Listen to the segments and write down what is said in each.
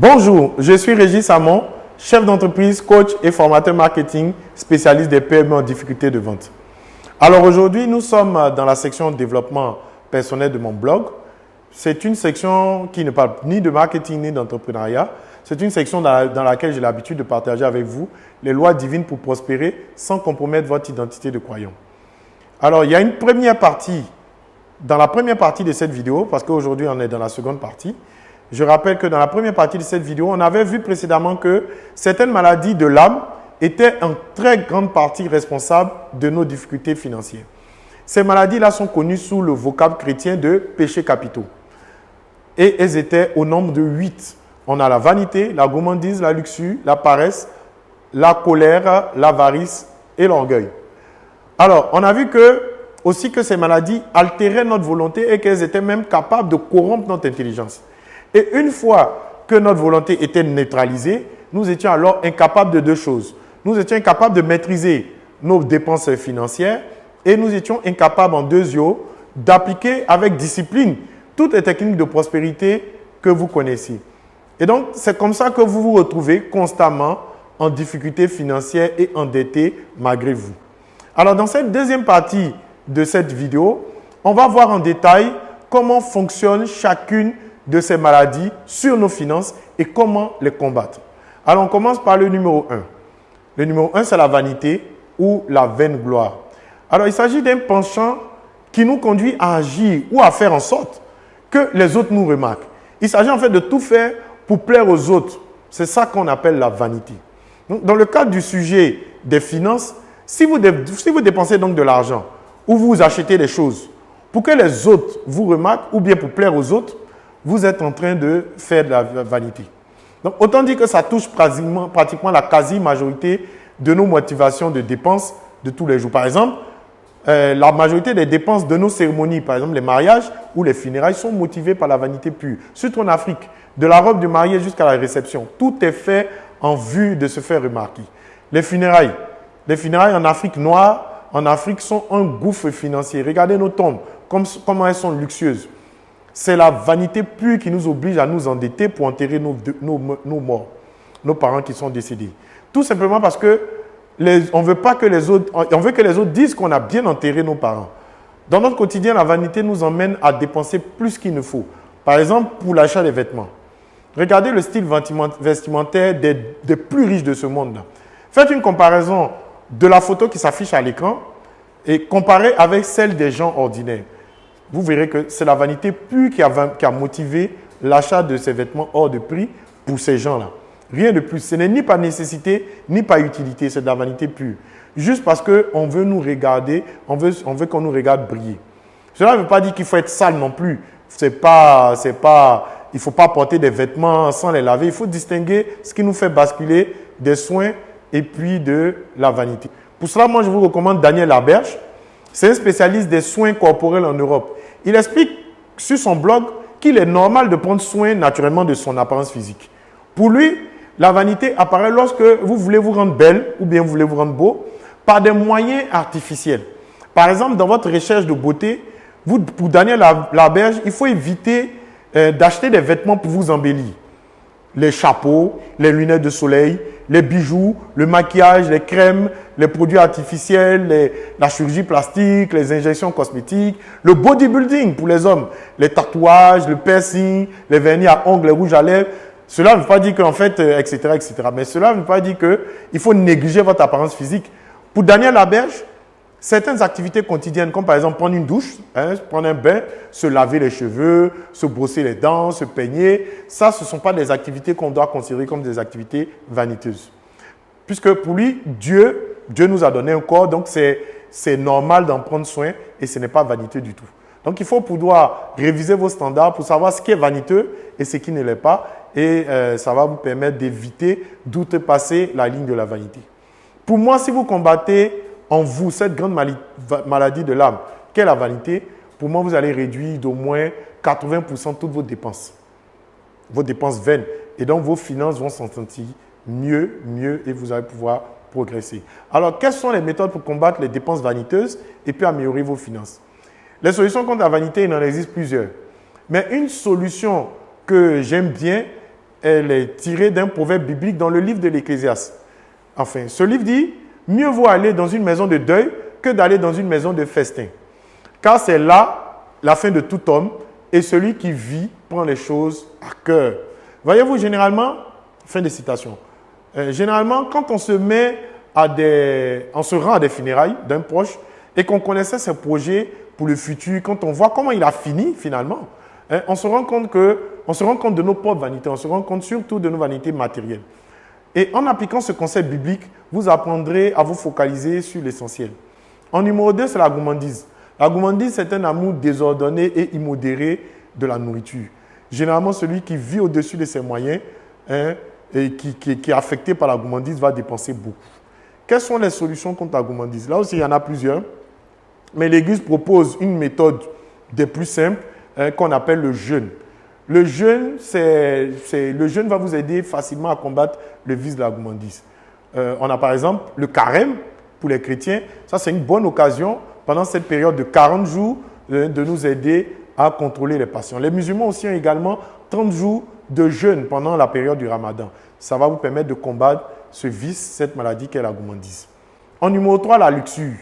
Bonjour, je suis Régis Hamon, chef d'entreprise, coach et formateur marketing, spécialiste des PME en difficulté de vente. Alors aujourd'hui, nous sommes dans la section développement personnel de mon blog. C'est une section qui ne parle ni de marketing ni d'entrepreneuriat. C'est une section dans, laquelle j'ai l'habitude de partager avec vous les lois divines pour prospérer sans compromettre votre identité de croyant. Alors, il y a une première partie, dans la première partie de cette vidéo, parce qu'aujourd'hui on est dans la seconde partie, je rappelle que dans la première partie de cette vidéo, on avait vu précédemment que certaines maladies de l'âme étaient en très grande partie responsables de nos difficultés financières. Ces maladies-là sont connues sous le vocable chrétien de péchés capitaux. Et elles étaient au nombre de huit. On a la vanité, la gourmandise, la luxure, la paresse, la colère, l'avarice et l'orgueil. Alors, on a vu que aussi que ces maladies altéraient notre volonté et qu'elles étaient même capables de corrompre notre intelligence. Et une fois que notre volonté était neutralisée, nous étions alors incapables de deux choses. Nous étions incapables de maîtriser nos dépenses financières et nous étions incapables en deux yeux d'appliquer avec discipline toutes les techniques de prospérité que vous connaissez. Et donc, c'est comme ça que vous vous retrouvez constamment en difficulté financière et endetté malgré vous. Alors, dans cette deuxième partie de cette vidéo, on va voir en détail comment fonctionne chacune de ces maladies sur nos finances et comment les combattre. Alors, on commence par le numéro 1. Le numéro 1, c'est la vanité ou la vaine gloire. Alors, il s'agit d'un penchant qui nous conduit à agir ou à faire en sorte que les autres nous remarquent. Il s'agit en fait de tout faire pour plaire aux autres. C'est ça qu'on appelle la vanité. dans le cadre du sujet des finances, si vous, si vous dépensez donc de l'argent ou vous achetez des choses pour que les autres vous remarquent ou bien pour plaire aux autres, vous êtes en train de faire de la vanité. Donc, autant dire que ça touche pratiquement, la quasi-majorité de nos motivations de dépenses de tous les jours. Par exemple, euh, la majorité des dépenses de nos cérémonies, par exemple les mariages ou les funérailles, sont motivées par la vanité pure. Surtout en Afrique, de la robe du marié jusqu'à la réception, tout est fait en vue de se faire remarquer. Les funérailles, les funérailles en Afrique noire, en Afrique sont un gouffre financier. Regardez nos tombes, comment elles sont luxueuses. C'est la vanité pure qui nous oblige à nous endetter pour enterrer nos, morts, nos parents qui sont décédés. Tout simplement parce que on veut pas que les autres, on veut que les autres disent qu'on a bien enterré nos parents. Dans notre quotidien, la vanité nous emmène à dépenser plus qu'il ne faut. Par exemple, pour l'achat des vêtements. Regardez le style vestimentaire des, des plus riches de ce monde. Faites une comparaison de la photo qui s'affiche à l'écran et comparez avec celle des gens ordinaires vous verrez que c'est la vanité pure qui a, motivé l'achat de ces vêtements hors de prix pour ces gens-là. Rien de plus. Ce n'est ni par nécessité, ni par utilité. C'est de la vanité pure. Juste parce qu'on veut nous regarder, on veut, on veut qu'on nous regarde briller. Cela ne veut pas dire qu'il faut être sale non plus. Pas, pas, il ne faut pas porter des vêtements sans les laver. Il faut distinguer ce qui nous fait basculer des soins et puis de la vanité. Pour cela, moi, je vous recommande Daniel Laberge. C'est un spécialiste des soins corporels en Europe. Il explique sur son blog qu'il est normal de prendre soin naturellement de son apparence physique. Pour lui, la vanité apparaît lorsque vous voulez vous rendre belle ou bien vous voulez vous rendre beau par des moyens artificiels. Par exemple, dans votre recherche de beauté, vous, pour Daniel Laberge, il faut éviter euh, d'acheter des vêtements pour vous embellir. Les chapeaux, les lunettes de soleil, les bijoux, le maquillage, les crèmes, les produits artificiels, la chirurgie plastique, les injections cosmétiques, le bodybuilding pour les hommes, les tatouages, le piercing, les vernis à ongles, les rouges à lèvres. Cela ne veut pas dire qu'en fait, etc., euh, etc. Mais cela ne veut pas dire qu'il faut négliger votre apparence physique. Pour Daniel Laberge, certaines activités quotidiennes, comme par exemple prendre une douche, hein, prendre un bain, se laver les cheveux, se brosser les dents, se peigner, ça, ce ne sont pas des activités qu'on doit considérer comme des activités vaniteuses. Puisque pour lui, Dieu, Dieu nous a donné un corps, donc c'est normal d'en prendre soin et ce n'est pas vaniteux du tout. Donc il faut pouvoir réviser vos standards pour savoir ce qui est vaniteux et ce qui ne l'est pas. Et euh, ça va vous permettre d'éviter d'outrepasser la ligne de la vanité. Pour moi, si vous combattez en vous cette grande maladie de l'âme, qu'est la vanité, pour moi, vous allez réduire d'au moins 80% toutes vos dépenses. Vos dépenses vaines. Et donc, vos finances vont s'en sentir mieux, mieux et vous allez pouvoir progresser. Alors, quelles sont les méthodes pour combattre les dépenses vaniteuses et puis améliorer vos finances? Les solutions contre la vanité, il en existe plusieurs. Mais une solution que j'aime bien elle est tirée d'un proverbe biblique dans le livre de l'Ecclésiaste. Enfin, ce livre dit, mieux vaut aller dans une maison de deuil que d'aller dans une maison de festin. Car c'est là la fin de tout homme, et celui qui vit prend les choses à cœur. Voyez-vous, généralement, fin de citation, euh, généralement, quand on se met à des, on se rend à des funérailles d'un proche et qu'on connaissait ses projets pour le futur, quand on voit comment il a fini finalement, hein, on, se rend compte que, on se rend compte de nos propres vanités, on se rend compte surtout de nos vanités matérielles. Et en appliquant ce concept biblique, vous apprendrez à vous focaliser sur l'essentiel. En numéro 2, c'est la gourmandise. La gourmandise, c'est un amour désordonné et immodéré de la nourriture. Généralement, celui qui vit au-dessus de ses moyens hein, et qui, est affecté par la gourmandise va dépenser beaucoup. Quelles sont les solutions contre la gourmandise? Là aussi, il y en a plusieurs. Mais l'Église propose une méthode des plus simples hein, qu'on appelle le jeûne. Le jeûne, va vous aider facilement à combattre le vice de la gourmandise. Euh, on a par exemple le carême pour les chrétiens. Ça, c'est une bonne occasion pendant cette période de 40 jours euh, de nous aider à contrôler les passions. Les musulmans aussi ont également 30 jours de jeûne pendant la période du ramadan. Ça va vous permettre de combattre ce vice, cette maladie qu'est la gourmandise. En numéro 3, la luxure.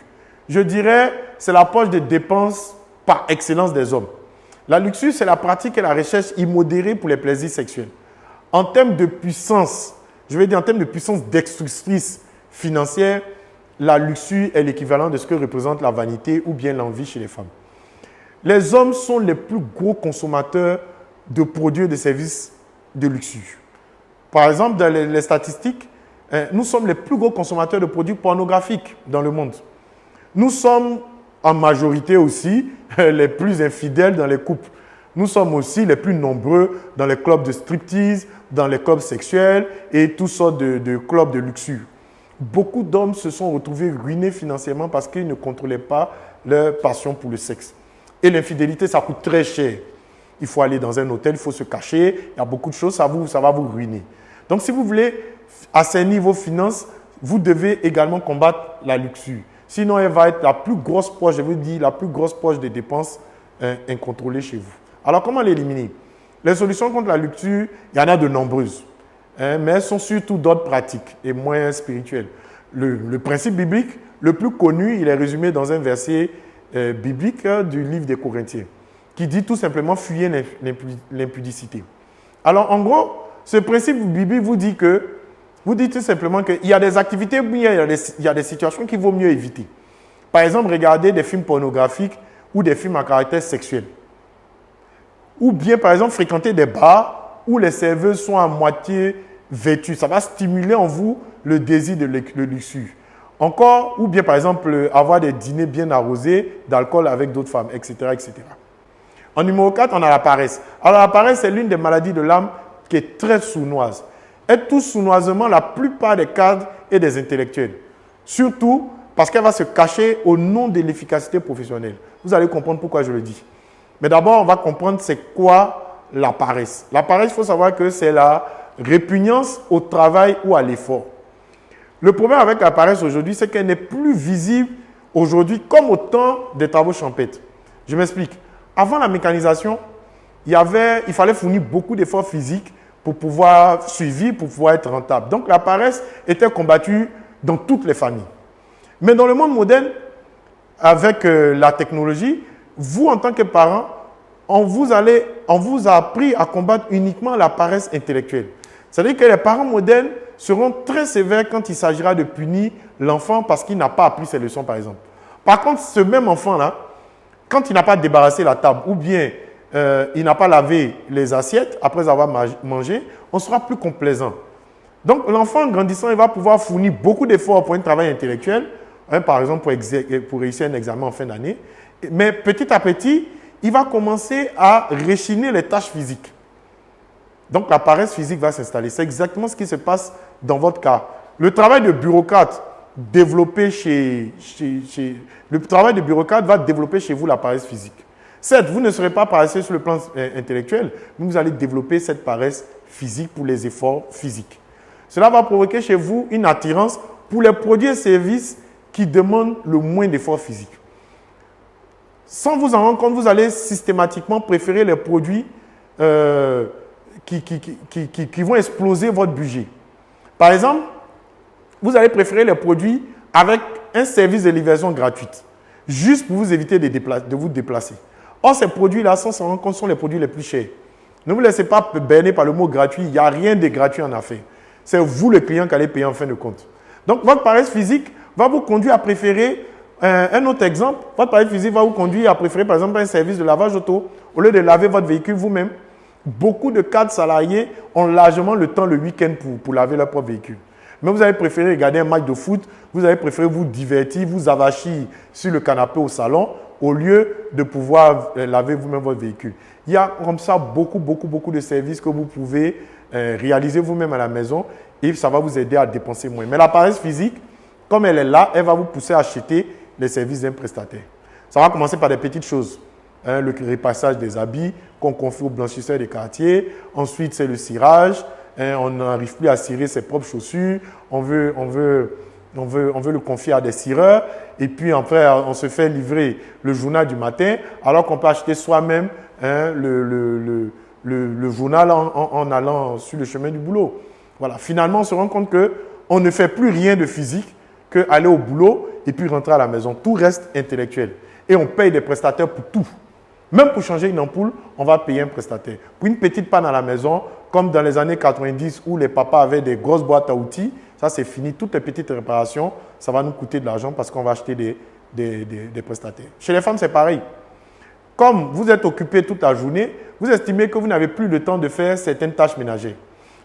Je dirais, c'est la poche de dépenses par excellence des hommes. La luxure, c'est la pratique et la recherche immodérée pour les plaisirs sexuels. En termes de puissance, je vais dire en termes de puissance destructrice financière, la luxure est l'équivalent de ce que représente la vanité ou bien l'envie chez les femmes. Les hommes sont les plus gros consommateurs de produits et de services de luxure. Par exemple, dans les, statistiques, hein, nous sommes les plus gros consommateurs de produits pornographiques dans le monde. Nous sommes en majorité aussi les plus infidèles dans les couples. Nous sommes aussi les plus nombreux dans les clubs de striptease, dans les clubs sexuels et toutes sortes de, de clubs de luxure. Beaucoup d'hommes se sont retrouvés ruinés financièrement parce qu'ils ne contrôlaient pas leur passion pour le sexe. Et l'infidélité, ça coûte très cher. Il faut aller dans un hôtel, il faut se cacher, il y a beaucoup de choses, ça, vous, ça va vous ruiner. Donc si vous voulez assainir vos finances, vous devez également combattre la luxure. Sinon, elle va être la plus grosse poche, je vous dis, la plus grosse poche de dépenses hein, incontrôlées chez vous. Alors, comment l'éliminer? Les solutions contre la luxure, il y en a de nombreuses, hein, mais elles sont surtout d'ordre pratique et moins spirituel. Le, principe biblique, le plus connu, il est résumé dans un verset euh, biblique hein, du livre des Corinthiens, qui dit tout simplement fuyez l'impudicité. Alors, en gros, ce principe biblique vous dit que vous dites tout simplement qu'il y a des activités, il y a des, il y a des situations qu'il vaut mieux éviter. Par exemple, regarder des films pornographiques ou des films à caractère sexuel. Ou bien, par exemple, fréquenter des bars où les serveuses sont à moitié vêtues. Ça va stimuler en vous le désir de luxure. Encore, ou bien, par exemple, avoir des dîners bien arrosés d'alcool avec d'autres femmes, etc., etc. En numéro 4, on a la paresse. Alors, la paresse, c'est l'une des maladies de l'âme qui est très sournoise est tout sournoisement la plupart des cadres et des intellectuels. Surtout parce qu'elle va se cacher au nom de l'efficacité professionnelle. Vous allez comprendre pourquoi je le dis. Mais d'abord, on va comprendre c'est quoi la paresse. La paresse, il faut savoir que c'est la répugnance au travail ou à l'effort. Le problème avec la paresse aujourd'hui, c'est qu'elle n'est plus visible aujourd'hui comme au temps des travaux champêtres. Je m'explique. Avant la mécanisation, il, y avait, il fallait fournir beaucoup d'efforts physiques pour pouvoir suivre, pour pouvoir être rentable. Donc la paresse était combattue dans toutes les familles. Mais dans le monde moderne, avec euh, la technologie, vous en tant que parent, on vous, on vous a appris à combattre uniquement la paresse intellectuelle. C'est-à-dire que les parents modernes seront très sévères quand il s'agira de punir l'enfant parce qu'il n'a pas appris ses leçons, par exemple. Par contre, ce même enfant-là, quand il n'a pas débarrassé la table ou bien euh, il n'a pas lavé les assiettes après avoir mangé, on sera plus complaisant. Donc l'enfant grandissant, il va pouvoir fournir beaucoup d'efforts pour un travail intellectuel, hein, par exemple pour, réussir un examen en fin d'année. Mais petit à petit, il va commencer à réchiner les tâches physiques. Donc la paresse physique va s'installer. C'est exactement ce qui se passe dans votre cas. Le travail de bureaucrate développé chez le travail de bureaucrate va développer chez vous la paresse physique. Certes, vous ne serez pas paresseux sur le plan euh, intellectuel, mais vous allez développer cette paresse physique pour les efforts physiques. Cela va provoquer chez vous une attirance pour les produits et services qui demandent le moins d'efforts physiques. Sans vous en rendre compte, vous allez systématiquement préférer les produits euh, qui, vont exploser votre budget. Par exemple, vous allez préférer les produits avec un service de livraison gratuite, juste pour vous éviter de vous déplacer. Or, ces produits-là, sans s'en rendre compte, sont les produits les plus chers. Ne vous laissez pas berner par le mot gratuit. Il n'y a rien de gratuit en affaires. C'est vous, le client, qui allez payer en fin de compte. Donc, votre paresse physique va vous conduire à préférer euh, un autre exemple. Votre paresse physique va vous conduire à préférer, par exemple, un service de lavage auto au lieu de laver votre véhicule vous-même. Beaucoup de cadres salariés ont largement le temps le week-end pour, pour laver leur propre véhicule. Mais vous avez préféré regarder un match de foot, vous avez préféré vous divertir, vous avachir sur le canapé au salon au lieu de pouvoir euh, laver vous-même votre véhicule. Il y a comme ça beaucoup, beaucoup, beaucoup de services que vous pouvez euh, réaliser vous-même à la maison et ça va vous aider à dépenser moins. Mais la paresse physique, comme elle est là, elle va vous pousser à acheter les services d'un prestataire. Ça va commencer par des petites choses. Hein, le repassage des habits qu'on confie aux blanchisseurs des quartiers. Ensuite, c'est le cirage. Hein, on n'arrive plus à cirer ses propres chaussures. On veut, on veut on veut, on veut le confier à des cireurs et puis après on se fait livrer le journal du matin alors qu'on peut acheter soi-même hein, le, le, le, journal en, en, allant sur le chemin du boulot. Voilà, finalement on se rend compte qu'on ne fait plus rien de physique qu'aller au boulot et puis rentrer à la maison. Tout reste intellectuel et on paye des prestataires pour tout. Même pour changer une ampoule, on va payer un prestataire. Pour une petite panne à la maison, comme dans les années 90 où les papas avaient des grosses boîtes à outils, ça, c'est fini. Toutes les petites réparations, ça va nous coûter de l'argent parce qu'on va acheter des, des, prestataires. Chez les femmes, c'est pareil. Comme vous êtes occupé toute la journée, vous estimez que vous n'avez plus le temps de faire certaines tâches ménagères.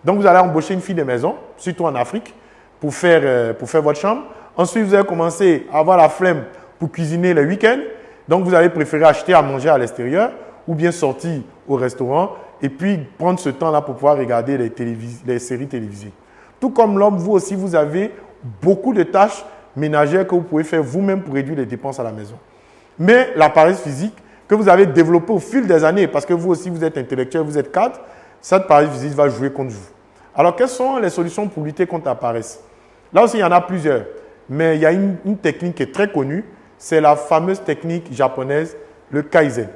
Donc, vous allez embaucher une fille de maison, surtout en Afrique, pour faire, euh, pour faire votre chambre. Ensuite, vous allez commencer à avoir la flemme pour cuisiner le week-end. Donc, vous allez préférer acheter à manger à l'extérieur ou bien sortir au restaurant et puis prendre ce temps-là pour pouvoir regarder les, les séries télévisées. Tout comme l'homme, vous aussi, vous avez beaucoup de tâches ménagères que vous pouvez faire vous-même pour réduire les dépenses à la maison. Mais la paresse physique que vous avez développée au fil des années, parce que vous aussi, vous êtes intellectuel, vous êtes cadre, cette paresse physique va jouer contre vous. Alors, quelles sont les solutions pour lutter contre la paresse? Là aussi, il y en a plusieurs. Mais il y a une, technique qui est très connue, c'est la fameuse technique japonaise, le Kaizen.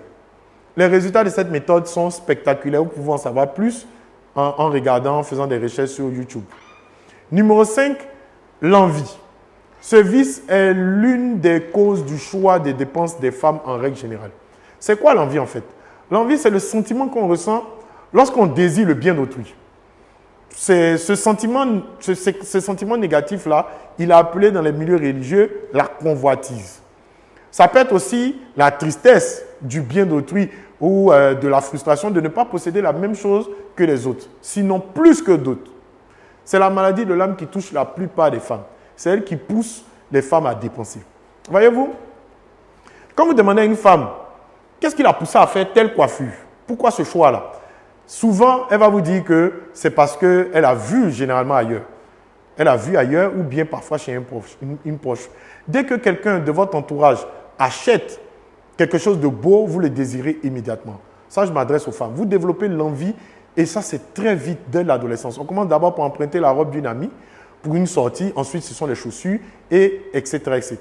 Les résultats de cette méthode sont spectaculaires. Vous pouvez en savoir plus en, en regardant, en faisant des recherches sur YouTube. Numéro 5, l'envie. Ce vice est l'une des causes du choix des dépenses des femmes en règle générale. C'est quoi l'envie en fait? L'envie, c'est le sentiment qu'on ressent lorsqu'on désire le bien d'autrui. Ce sentiment, ce, sentiment négatif-là, il est appelé dans les milieux religieux la convoitise. Ça peut être aussi la tristesse du bien d'autrui ou euh, de la frustration de ne pas posséder la même chose que les autres, sinon plus que d'autres. C'est la maladie de l'âme qui touche la plupart des femmes. C'est elle qui pousse les femmes à dépenser. Voyez-vous Quand vous demandez à une femme, qu'est-ce qui l'a poussé à faire telle coiffure? Pourquoi ce choix-là? Souvent, elle va vous dire que c'est parce qu'elle a vu généralement ailleurs. Elle a vu ailleurs ou bien parfois chez un une proche. Dès que quelqu'un de votre entourage achète quelque chose de beau, vous le désirez immédiatement. Ça, je m'adresse aux femmes. Vous développez l'envie et ça, c'est très vite dès l'adolescence. On commence d'abord par emprunter la robe d'une amie pour une sortie. Ensuite, ce sont les chaussures, et etc. etc.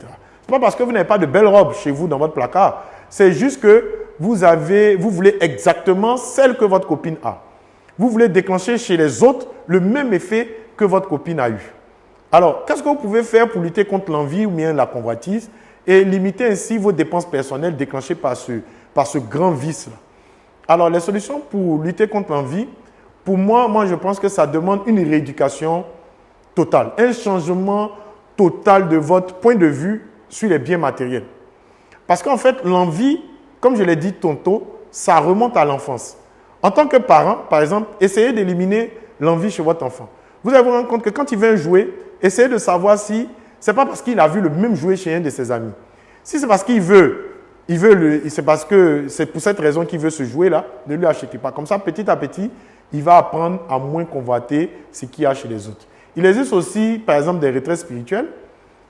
Ce n'est pas parce que vous n'avez pas de belles robes chez vous dans votre placard. C'est juste que vous, avez, vous voulez exactement celle que votre copine a. Vous voulez déclencher chez les autres le même effet que votre copine a eu. Alors, qu'est-ce que vous pouvez faire pour lutter contre l'envie ou bien la convoitise et limiter ainsi vos dépenses personnelles déclenchées par ce, par ce grand vice-là? Alors, les solutions pour lutter contre l'envie, pour moi, moi, je pense que ça demande une rééducation totale, un changement total de votre point de vue sur les biens matériels. Parce qu'en fait, l'envie, comme je l'ai dit tantôt, ça remonte à l'enfance. En tant que parent, par exemple, essayez d'éliminer l'envie chez votre enfant. Vous allez vous rendre compte que quand il vient jouer, essayez de savoir si ce n'est pas parce qu'il a vu le même jouet chez un de ses amis. Si c'est parce qu'il veut il veut c'est parce que c'est pour cette raison qu'il veut se jouer là, ne lui achetez pas. Comme ça, petit à petit, il va apprendre à moins convoiter ce qu'il y a chez les autres. Il existe aussi, par exemple, des retraites spirituelles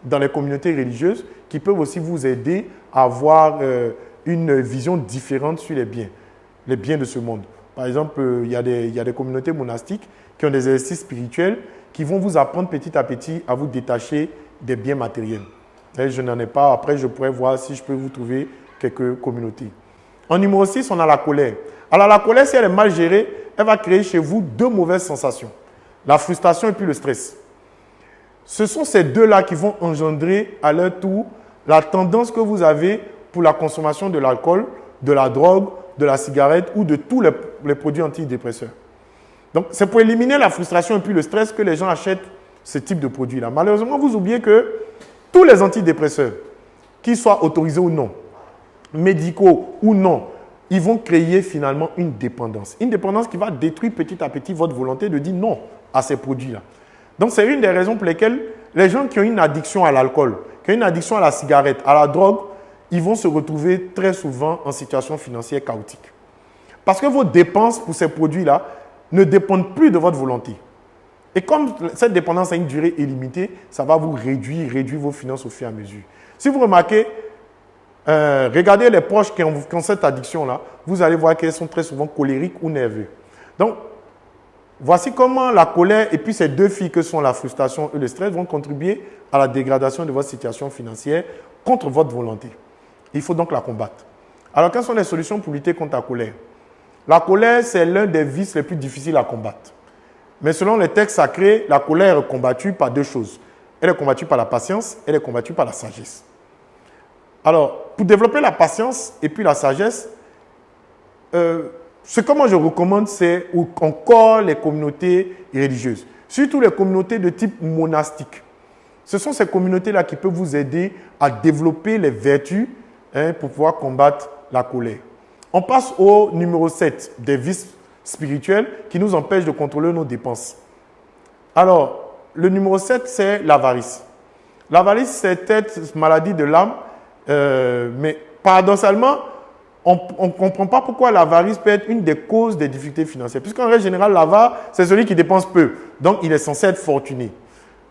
dans les communautés religieuses qui peuvent aussi vous aider à avoir euh, une vision différente sur les biens, les biens de ce monde. Par exemple, euh, il, y a des, y a des communautés monastiques qui ont des exercices spirituels qui vont vous apprendre petit à petit à vous détacher des biens matériels. Je n'en ai pas. Après, je pourrais voir si je peux vous trouver communautés. En numéro 6, on a la colère. Alors la colère, si elle est mal gérée, elle va créer chez vous deux mauvaises sensations. La frustration et puis le stress. Ce sont ces deux-là qui vont engendrer à leur tour la tendance que vous avez pour la consommation de l'alcool, de la drogue, de la cigarette ou de tous les, produits antidépresseurs. Donc, c'est pour éliminer la frustration et puis le stress que les gens achètent ce type de produit-là. Malheureusement, vous oubliez que tous les antidépresseurs, qu'ils soient autorisés ou non, médicaux ou non, ils vont créer finalement une dépendance. Une dépendance qui va détruire petit à petit votre volonté de dire non à ces produits-là. Donc, c'est une des raisons pour lesquelles les gens qui ont une addiction à l'alcool, qui ont une addiction à la cigarette, à la drogue, ils vont se retrouver très souvent en situation financière chaotique. Parce que vos dépenses pour ces produits-là ne dépendent plus de votre volonté. Et comme cette dépendance a une durée illimitée, ça va vous réduire, réduire vos finances au fur et à mesure. Si vous remarquez, euh, regardez les proches qui ont, cette addiction-là, vous allez voir qu'elles sont très souvent colériques ou nerveux. Donc, voici comment la colère et puis ces deux filles que sont la frustration et le stress vont contribuer à la dégradation de votre situation financière contre votre volonté. Il faut donc la combattre. Alors, quelles sont les solutions pour lutter contre la colère? La colère, c'est l'un des vices les plus difficiles à combattre. Mais selon les textes sacrés, la colère est combattue par deux choses. Elle est combattue par la patience, elle est combattue par la sagesse. Alors, pour développer la patience et puis la sagesse, euh, ce que moi je recommande, c'est encore les communautés religieuses, surtout les communautés de type monastique. Ce sont ces communautés-là qui peuvent vous aider à développer les vertus Hein, pour pouvoir combattre la colère. On passe au numéro 7 des vices spirituels qui nous empêchent de contrôler nos dépenses. Alors, le numéro 7, c'est l'avarice. L'avarice, c'est cette maladie de l'âme, euh, mais paradoxalement, on ne comprend pas pourquoi l'avarice peut être une des causes des difficultés financières. Puisqu'en règle générale, l'avare, c'est celui qui dépense peu. Donc, il est censé être fortuné.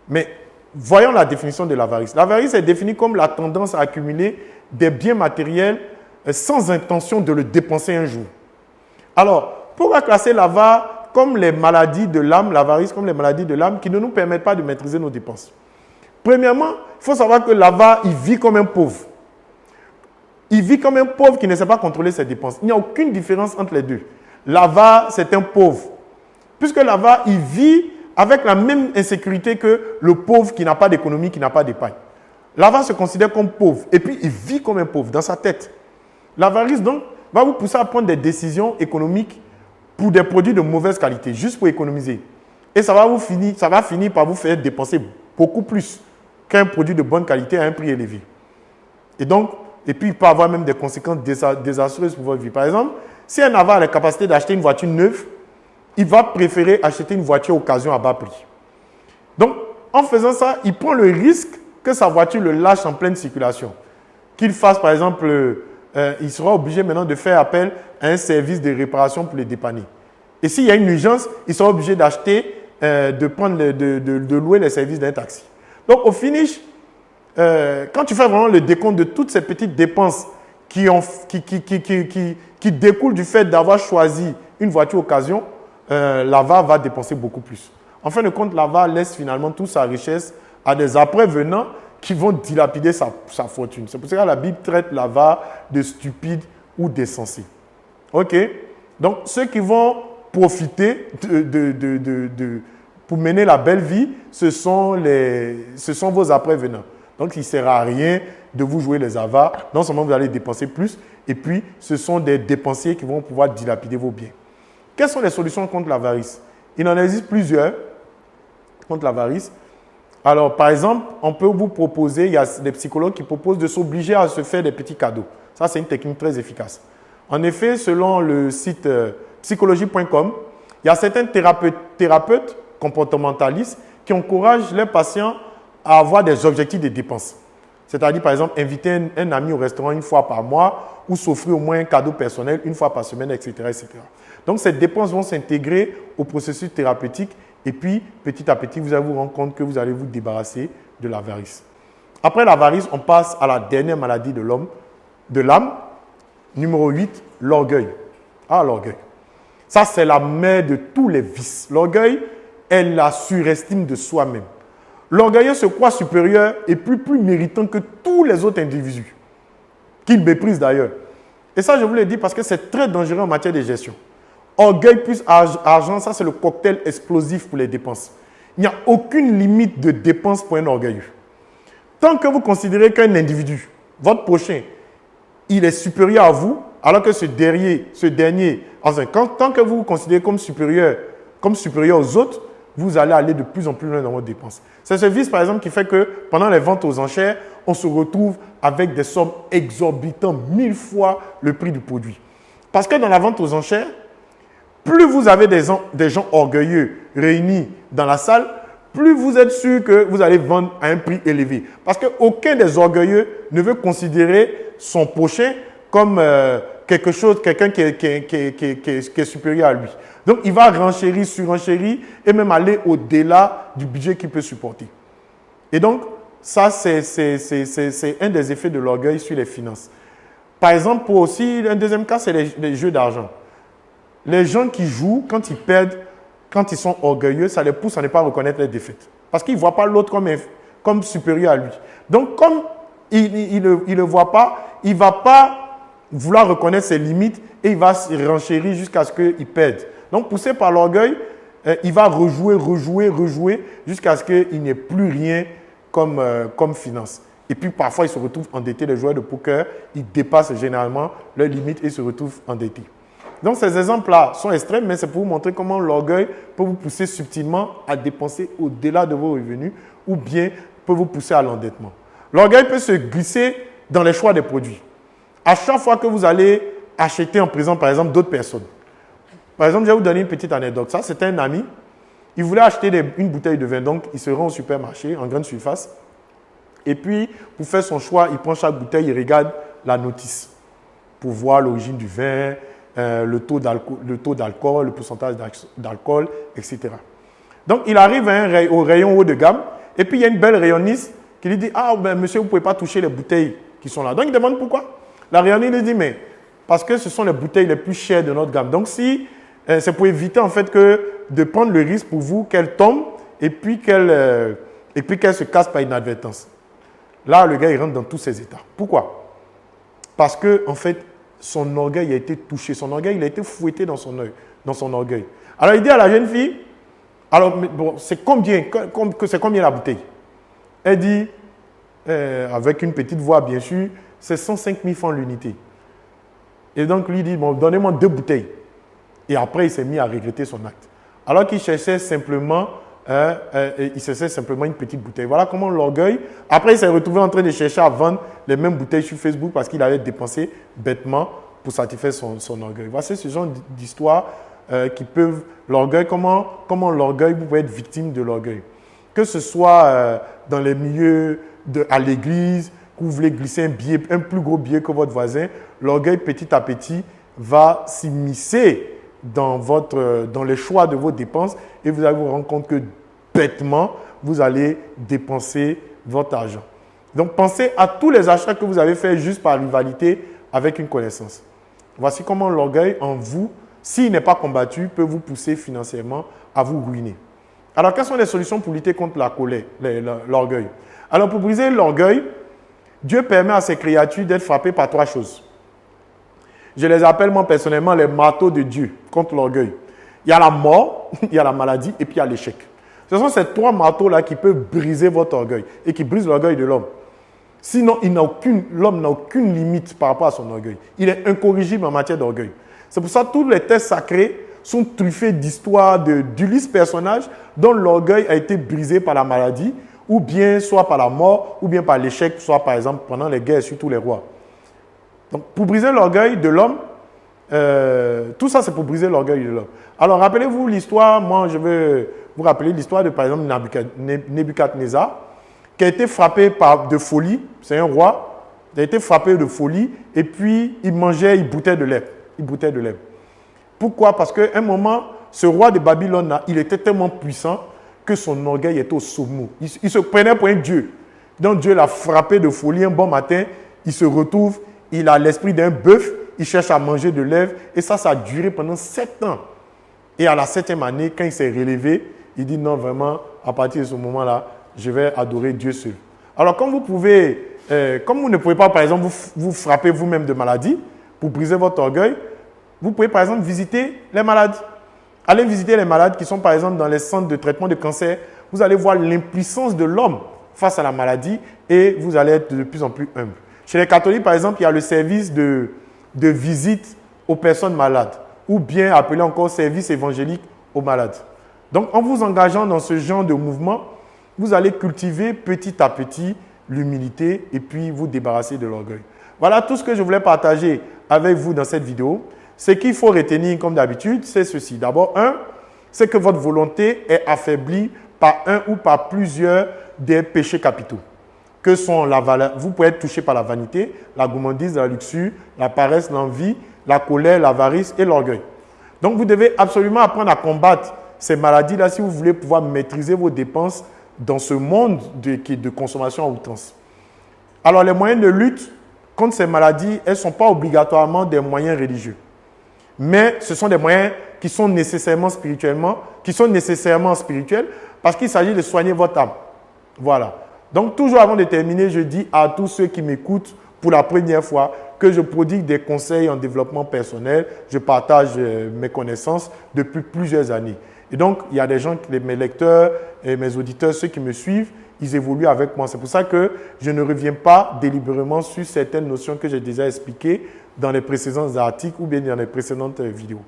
Mais voyons la définition de l'avarice. L'avarice est définie comme la tendance à accumuler des biens matériels euh, sans intention de le dépenser un jour. Alors, pourquoi classer l'avare comme les maladies de l'âme, l'avarice comme les maladies de l'âme qui ne nous permettent pas de maîtriser nos dépenses? Premièrement, il faut savoir que l'avare, il vit comme un pauvre. Il vit comme un pauvre qui ne sait pas contrôler ses dépenses. Il n'y a aucune différence entre les deux. L'avare, c'est un pauvre. Puisque l'avare, il vit avec la même insécurité que le pauvre qui n'a pas d'économie, qui n'a pas d'épargne. L'avare se considère comme pauvre et puis il vit comme un pauvre dans sa tête. L'avarice, donc, va vous pousser à prendre des décisions économiques pour des produits de mauvaise qualité, juste pour économiser. Et ça va, vous finir, ça va finir par vous faire dépenser beaucoup plus qu'un produit de bonne qualité à un prix élevé. Et donc, et puis il peut avoir même des conséquences désastreuses pour votre vie. Par exemple, si un avare a la capacité d'acheter une voiture neuve, il va préférer acheter une voiture occasion à bas prix. Donc, en faisant ça, il prend le risque que sa voiture le lâche en pleine circulation. Qu'il fasse, par exemple, euh, il sera obligé maintenant de faire appel à un service de réparation pour les dépanner. Et s'il y a une urgence, il sera obligé d'acheter, euh, de, prendre de, louer les services d'un taxi. Donc, au finish, euh, quand tu fais vraiment le décompte de toutes ces petites dépenses qui, ont, qui, qui, qui, qui découlent du fait d'avoir choisi une voiture occasion, l'AVA va dépenser beaucoup plus. En fin de compte, l'AVA laisse finalement toute sa richesse à des après-venants qui vont dilapider sa, fortune. C'est pour ça que la Bible traite l'avare de stupide ou d'insensé. OK? Donc, ceux qui vont profiter de, pour mener la belle vie, ce sont, les, ce sont vos après-venants. Donc, il ne sert à rien de vous jouer les avares. Non seulement vous allez dépenser plus, et puis ce sont des dépensiers qui vont pouvoir dilapider vos biens. Quelles sont les solutions contre l'avarice? Il en existe plusieurs contre l'avarice. Alors, par exemple, on peut vous proposer, il y a des psychologues qui proposent de s'obliger à se faire des petits cadeaux. Ça, c'est une technique très efficace. En effet, selon le site euh, psychologie.com, il y a certains thérapeutes, thérapeutes comportementalistes qui encouragent les patients à avoir des objectifs de dépenses. C'est-à-dire, par exemple, inviter un, ami au restaurant une fois par mois ou s'offrir au moins un cadeau personnel une fois par semaine, etc. etc. Donc, ces dépenses vont s'intégrer au processus thérapeutique et puis, petit à petit, vous allez vous rendre compte que vous allez vous débarrasser de l'avarice. Après l'avarice, on passe à la dernière maladie de l'homme, de l'âme. Numéro 8, l'orgueil. Ah, l'orgueil. Ça, c'est la mère de tous les vices. L'orgueil est la surestime de soi-même. L'orgueilleux se croit supérieur et plus, méritant que tous les autres individus, qu'il méprise d'ailleurs. Et ça, je vous l'ai dit parce que c'est très dangereux en matière de gestion. orgueil plus argent, ça c'est le cocktail explosif pour les dépenses. Il n'y a aucune limite de dépenses pour un orgueilleux. Tant que vous considérez qu'un individu, votre prochain, il est supérieur à vous, alors que ce dernier, ce dernier, tant que vous vous considérez comme supérieur, comme supérieur aux autres, vous allez aller de plus en plus loin dans vos dépenses. C'est ce vice, par exemple, qui fait que pendant les ventes aux enchères, on se retrouve avec des sommes exorbitantes, mille fois le prix du produit. Parce que dans la vente aux enchères, plus vous avez des, gens orgueilleux réunis dans la salle, plus vous êtes sûr que vous allez vendre à un prix élevé. Parce qu'aucun des orgueilleux ne veut considérer son prochain comme euh, quelque chose, quelqu'un qui, est supérieur à lui. Donc, il va renchérir, surenchérir et même aller au-delà du budget qu'il peut supporter. Et donc, ça, c'est un des effets de l'orgueil sur les finances. Par exemple, pour aussi, un deuxième cas, c'est les, jeux d'argent. Les gens qui jouent, quand ils perdent, quand ils sont orgueilleux, ça les pousse à ne pas reconnaître les défaites. Parce qu'ils ne voient pas l'autre comme, supérieur à lui. Donc, comme il ne le voit pas, il ne va pas vouloir reconnaître ses limites et il va se renchérir jusqu'à ce qu'il perde. Donc, poussé par l'orgueil, euh, il va rejouer, rejouer, rejouer jusqu'à ce qu'il n'ait plus rien comme, euh, comme finance. Et puis parfois, il se retrouve endetté. Les joueurs de poker, ils dépassent généralement leurs limites et se retrouvent endettés. Donc ces exemples-là sont extrêmes, mais c'est pour vous montrer comment l'orgueil peut vous pousser subtilement à dépenser au-delà de vos revenus ou bien peut vous pousser à l'endettement. L'orgueil peut se glisser dans les choix des produits. À chaque fois que vous allez acheter en présent, par exemple, d'autres personnes. Par exemple, je vais vous donner une petite anecdote. Ça, c'était un ami. Il voulait acheter une bouteille de vin. Donc, il se rend au supermarché, en grande surface. Et puis, pour faire son choix, il prend chaque bouteille, il regarde la notice pour voir l'origine du vin, euh, le taux d'alcool, le pourcentage d'alcool, etc. Donc, il arrive au rayon haut de gamme. Et puis, il y a une belle rayonniste qui lui dit Ah, ben, monsieur, vous ne pouvez pas toucher les bouteilles qui sont là. Donc, il demande pourquoi. La réalité dit, mais parce que ce sont les bouteilles les plus chères de notre gamme. Donc, si euh, c'est pour éviter en fait que de prendre le risque pour vous qu'elle tombe et puis qu'elle euh, et puis qu'elle se casse par inadvertance. Là, le gars, il rentre dans tous ses états. Pourquoi? Parce que, en fait, son orgueil a été touché. Son orgueil, il a été fouetté dans son, oeil, dans son orgueil. Alors, il dit à la jeune fille, alors, bon, c'est combien, c'est combien la bouteille? Elle dit, euh, avec une petite voix, bien sûr, c'est 105 000 francs l'unité. Et donc, lui dit, bon, donnez-moi deux bouteilles. Et après, il s'est mis à regretter son acte. Alors qu'il cherchait simplement, euh, cherchait simplement une petite bouteille. Voilà comment l'orgueil. Après, il s'est retrouvé en train de chercher à vendre les mêmes bouteilles sur Facebook parce qu'il avait dépensé bêtement pour satisfaire son, orgueil. Voici ce genre d'histoires euh, qui peuvent. L'orgueil, comment, comment l'orgueil, vous pouvez être victime de l'orgueil. Que ce soit euh, dans les milieux de, à l'église, que vous voulez glisser un, billet, un plus gros billet que votre voisin, l'orgueil petit à petit va s'immiscer dans, votre, dans les choix de vos dépenses et vous allez vous rendre compte que bêtement, vous allez dépenser votre argent. Donc pensez à tous les achats que vous avez faits juste par rivalité avec une connaissance. Voici comment l'orgueil en vous, s'il n'est pas combattu, peut vous pousser financièrement à vous ruiner. Alors, quelles sont les solutions pour lutter contre la colère, l'orgueil? Alors, pour briser l'orgueil, Dieu permet à ses créatures d'être frappées par trois choses. Je les appelle moi personnellement les marteaux de Dieu contre l'orgueil. Il y a la mort, il y a la maladie et puis il y a l'échec. Ce sont ces trois marteaux-là qui peuvent briser votre orgueil et qui brisent l'orgueil de l'homme. Sinon, l'homme n'a aucune limite par rapport à son orgueil. Il est incorrigible en matière d'orgueil. C'est pour ça que tous les textes sacrés sont truffés d'histoires d'Ulysse personnage dont l'orgueil a été brisé par la maladie, ou bien soit par la mort, ou bien par l'échec, soit par exemple pendant les guerres sur tous les rois. Donc pour briser l'orgueil de l'homme, euh, tout ça c'est pour briser l'orgueil de l'homme. Alors rappelez-vous l'histoire, moi je vais vous rappeler l'histoire de par exemple Nebuchadnezzar, qui a été frappé par, de folie, c'est un roi, il a été frappé de folie, et puis il mangeait, il boutait de lait. Il boutait de lait. Pourquoi? Parce qu'à un moment, ce roi de Babylone, il était tellement puissant que son orgueil était au sommet. Il, se prenait pour un Dieu. Donc Dieu l'a frappé de folie un bon matin. Il se retrouve, il a l'esprit d'un bœuf, il cherche à manger de lèvres. Et ça, ça a duré pendant sept ans. Et à la septième année, quand il s'est relevé, il dit non, vraiment, à partir de ce moment-là, je vais adorer Dieu seul. Alors, comme vous pouvez, euh, comme vous ne pouvez pas, par exemple, vous, vous frapper vous-même de maladie pour briser votre orgueil, vous pouvez par exemple visiter les malades. Allez visiter les malades qui sont par exemple dans les centres de traitement de cancer. Vous allez voir l'impuissance de l'homme face à la maladie et vous allez être de plus en plus humble. Chez les catholiques, par exemple, il y a le service de, de visite aux personnes malades ou bien appelé encore service évangélique aux malades. Donc, en vous engageant dans ce genre de mouvement, vous allez cultiver petit à petit l'humilité et puis vous débarrasser de l'orgueil. Voilà tout ce que je voulais partager avec vous dans cette vidéo. Ce qu'il faut retenir comme d'habitude, c'est ceci. D'abord, un, c'est que votre volonté est affaiblie par un ou par plusieurs des péchés capitaux. Que sont la Vous pouvez être touché par la vanité, la gourmandise, la luxure, la paresse, l'envie, la colère, l'avarice et l'orgueil. Donc, vous devez absolument apprendre à combattre ces maladies-là si vous voulez pouvoir maîtriser vos dépenses dans ce monde de, de consommation à outrance. Alors, les moyens de lutte contre ces maladies, elles ne sont pas obligatoirement des moyens religieux. Mais ce sont des moyens qui sont nécessairement spirituellement, qui sont nécessairement spirituels parce qu'il s'agit de soigner votre âme. Voilà. Donc, toujours avant de terminer, je dis à tous ceux qui m'écoutent pour la première fois que je prodigue des conseils en développement personnel. Je partage euh, mes connaissances depuis plusieurs années. Et donc, il y a des gens, mes lecteurs et mes auditeurs, ceux qui me suivent, ils évoluent avec moi. C'est pour ça que je ne reviens pas délibérément sur certaines notions que j'ai déjà expliquées dans les précédents articles ou bien dans les précédentes euh, vidéos.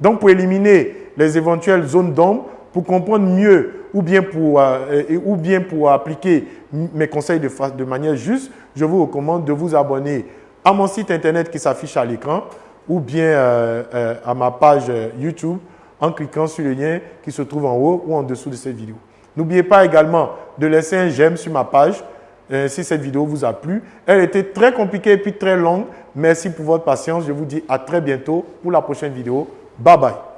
Donc, pour éliminer les éventuelles zones d'ombre, pour comprendre mieux ou bien pour, euh, ou bien pour appliquer mes conseils de, manière juste, je vous recommande de vous abonner à mon site internet qui s'affiche à l'écran ou bien euh, à ma page YouTube en cliquant sur le lien qui se trouve en haut ou en dessous de cette vidéo. N'oubliez pas également de laisser un j'aime sur ma page euh, si cette vidéo vous a plu. Elle était très compliquée et puis très longue. Merci pour votre patience. Je vous dis à très bientôt pour la prochaine vidéo. Bye bye.